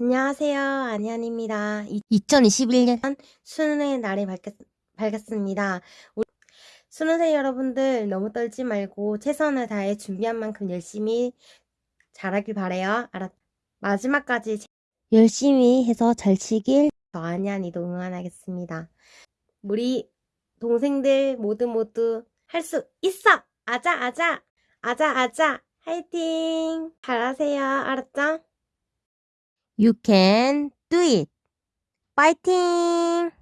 안녕하세요. 안현입니다. 2021년 수능의 날이 밝겠, 밝았습니다. 우리 수능생 여러분들 너무 떨지 말고 최선을 다해 준비한 만큼 열심히 잘하길 바래요. 알았, 마지막까지 열심히 해서 잘 치길 저 안현이도 응원하겠습니다. 우리 동생들 모두 모두 할 수 있어! 아자, 아자! 아자, 아자! 화이팅! 잘하세요. 알았죠? You can do it. Fighting!